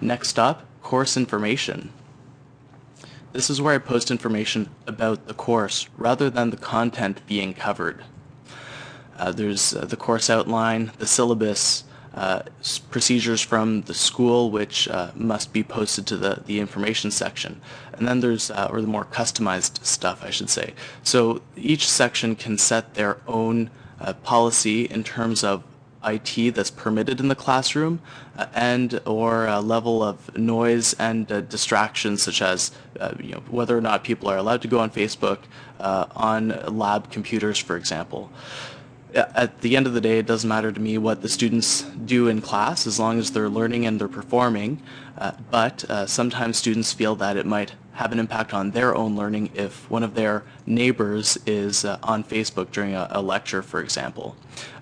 Next up, course information. This is where I post information about the course rather than the content being covered. Uh, there's uh, the course outline, the syllabus, uh, procedures from the school which uh, must be posted to the, the information section. And then there's, uh, or the more customized stuff I should say. So each section can set their own uh, policy in terms of IT that's permitted in the classroom uh, and or a level of noise and uh, distractions such as uh, you know, whether or not people are allowed to go on Facebook on lab computers for example. At the end of the day it doesn't matter to me what the students do in class as long as they're learning and they're performing uh, but uh, sometimes students feel that it might have an impact on their own learning if one of their neighbors is uh, on Facebook during a, a, lecture, for example.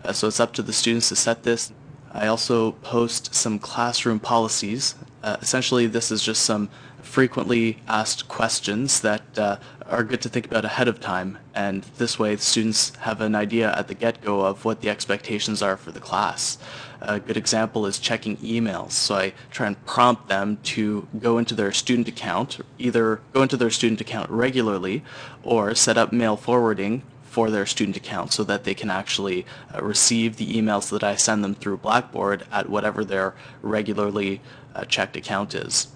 Uh, so it's up to the students to set this. I also post some classroom policies. Uh, essentially, this is just some frequently asked questions that uh, are good to think about ahead of time and this way students have an idea at the get-go of what the expectations are for the class. A good example is checking emails. So I try and prompt them to go into their student account, either go into their student account regularly or set up mail forwarding for their student account so that they can actually uh, receive the emails that I send them through Blackboard at whatever their regularly uh, checked account is.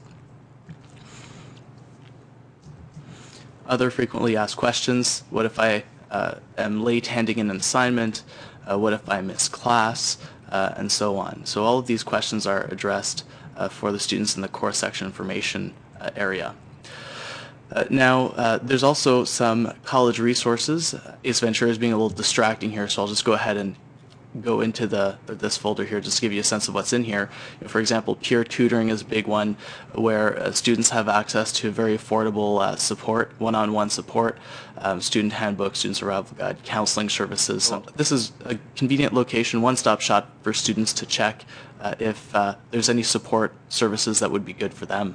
Other frequently asked questions, what if I uh, am late handing in an assignment, uh, what if I miss class, uh, and so on. So all of these questions are addressed uh, for the students in the course section information uh, area. Uh, now, there's also some college resources. Ace Ventura is being a little distracting here, so I'll just go ahead and go into the this folder here just to give you a sense of what's in here. For example, peer tutoring is a big one where uh, students have access to very affordable uh, support, one-on-one -on -one support, um, student handbook, student survival guide, counseling services. So this is a convenient location, one-stop shop for students to check uh, if uh, there's any support services that would be good for them.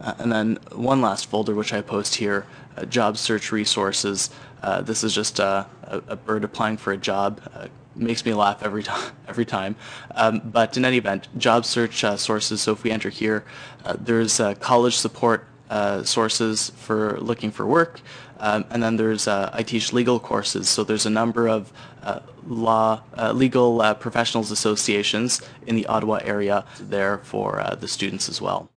Uh, and then one last folder which I post here, uh, job search resources. Uh, this is just a, a, bird applying for a job. Uh, makes me laugh every time. Every time. Um, but in any event, job search uh, sources. So if we enter here, uh, there's college support sources for looking for work. Um, and then there's I teach legal courses. So there's a number of law legal professionals associations in the Ottawa area there for the students as well.